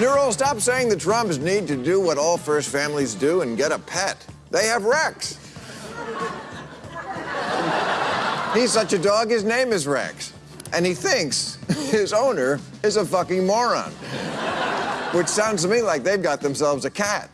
Neural, stop saying the Trumps need to do what all first families do and get a pet. They have Rex. He's such a dog, his name is Rex. And he thinks his owner is a fucking moron. Which sounds to me like they've got themselves a cat.